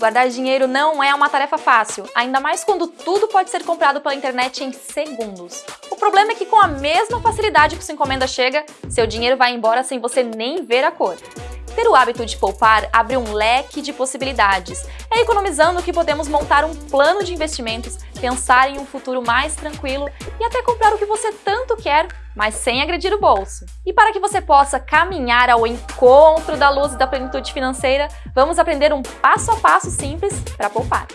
Guardar dinheiro não é uma tarefa fácil, ainda mais quando tudo pode ser comprado pela internet em segundos. O problema é que com a mesma facilidade que sua encomenda chega, seu dinheiro vai embora sem você nem ver a cor. Ter o hábito de poupar abre um leque de possibilidades. É economizando que podemos montar um plano de investimentos, pensar em um futuro mais tranquilo e até comprar o que você tanto quer, mas sem agredir o bolso. E para que você possa caminhar ao encontro da luz e da plenitude financeira, vamos aprender um passo a passo simples para poupar.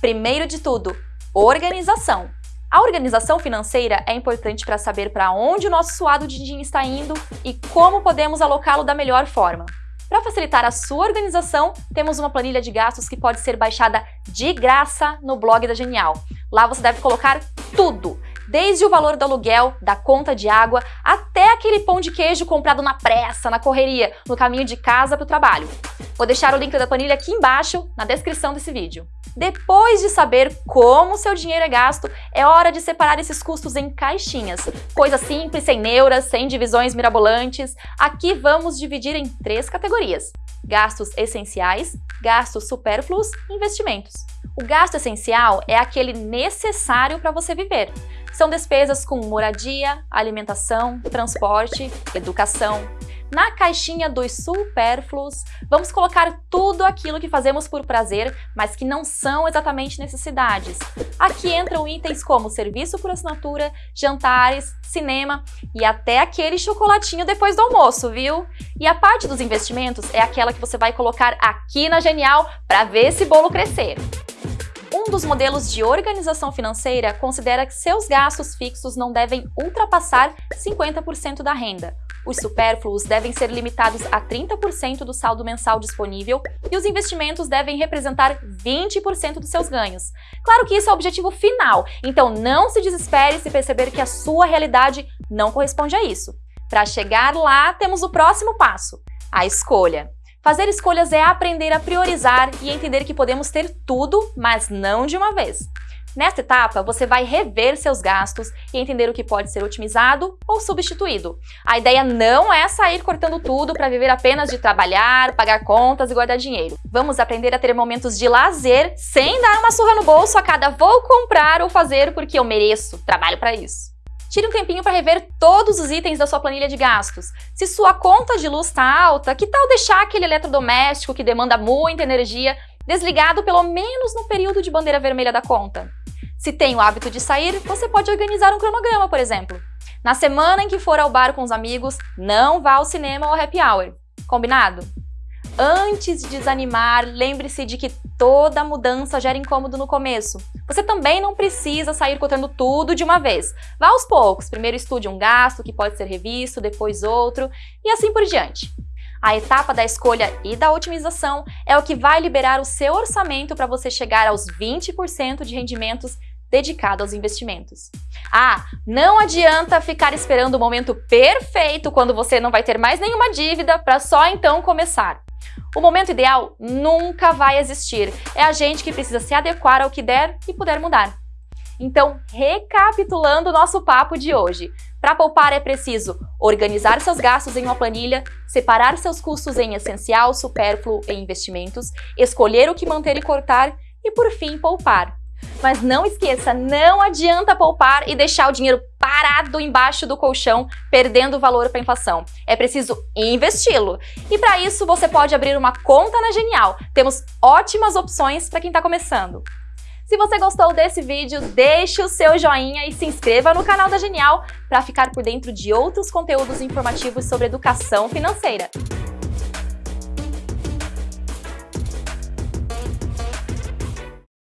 Primeiro de tudo, organização. A organização financeira é importante para saber para onde o nosso suado din-din está indo e como podemos alocá-lo da melhor forma. Para facilitar a sua organização, temos uma planilha de gastos que pode ser baixada de graça no blog da Genial. Lá você deve colocar tudo, desde o valor do aluguel, da conta de água, até aquele pão de queijo comprado na pressa, na correria, no caminho de casa para o trabalho. Vou deixar o link da planilha aqui embaixo, na descrição desse vídeo. Depois de saber como seu dinheiro é gasto, é hora de separar esses custos em caixinhas. Coisa simples, sem neuras, sem divisões mirabolantes. Aqui vamos dividir em três categorias. Gastos essenciais, gastos supérfluos e investimentos. O gasto essencial é aquele necessário para você viver. São despesas com moradia, alimentação, transporte, educação. Na caixinha dos supérfluos, vamos colocar tudo aquilo que fazemos por prazer, mas que não são exatamente necessidades. Aqui entram itens como serviço por assinatura, jantares, cinema e até aquele chocolatinho depois do almoço, viu? E a parte dos investimentos é aquela que você vai colocar aqui na Genial para ver esse bolo crescer. Um dos modelos de organização financeira considera que seus gastos fixos não devem ultrapassar 50% da renda. Os supérfluos devem ser limitados a 30% do saldo mensal disponível e os investimentos devem representar 20% dos seus ganhos. Claro que isso é o objetivo final, então não se desespere se perceber que a sua realidade não corresponde a isso. Para chegar lá, temos o próximo passo, a escolha. Fazer escolhas é aprender a priorizar e entender que podemos ter tudo, mas não de uma vez. Nesta etapa, você vai rever seus gastos e entender o que pode ser otimizado ou substituído. A ideia não é sair cortando tudo para viver apenas de trabalhar, pagar contas e guardar dinheiro. Vamos aprender a ter momentos de lazer sem dar uma surra no bolso a cada vou comprar ou fazer porque eu mereço, trabalho para isso. Tire um tempinho para rever todos os itens da sua planilha de gastos. Se sua conta de luz está alta, que tal deixar aquele eletrodoméstico que demanda muita energia desligado pelo menos no período de bandeira vermelha da conta? Se tem o hábito de sair, você pode organizar um cronograma, por exemplo. Na semana em que for ao bar com os amigos, não vá ao cinema ou happy hour. Combinado? Antes de desanimar, lembre-se de que toda mudança gera incômodo no começo. Você também não precisa sair cortando tudo de uma vez. Vá aos poucos, primeiro estude um gasto que pode ser revisto, depois outro, e assim por diante. A etapa da escolha e da otimização é o que vai liberar o seu orçamento para você chegar aos 20% de rendimentos dedicado aos investimentos. Ah, não adianta ficar esperando o momento perfeito quando você não vai ter mais nenhuma dívida para só então começar. O momento ideal nunca vai existir. É a gente que precisa se adequar ao que der e puder mudar. Então, recapitulando o nosso papo de hoje, para poupar é preciso organizar seus gastos em uma planilha, separar seus custos em essencial, supérfluo e investimentos, escolher o que manter e cortar e, por fim, poupar. Mas não esqueça, não adianta poupar e deixar o dinheiro parado embaixo do colchão, perdendo valor para a inflação. É preciso investi-lo. E para isso você pode abrir uma conta na Genial. Temos ótimas opções para quem está começando. Se você gostou desse vídeo, deixe o seu joinha e se inscreva no canal da Genial para ficar por dentro de outros conteúdos informativos sobre educação financeira.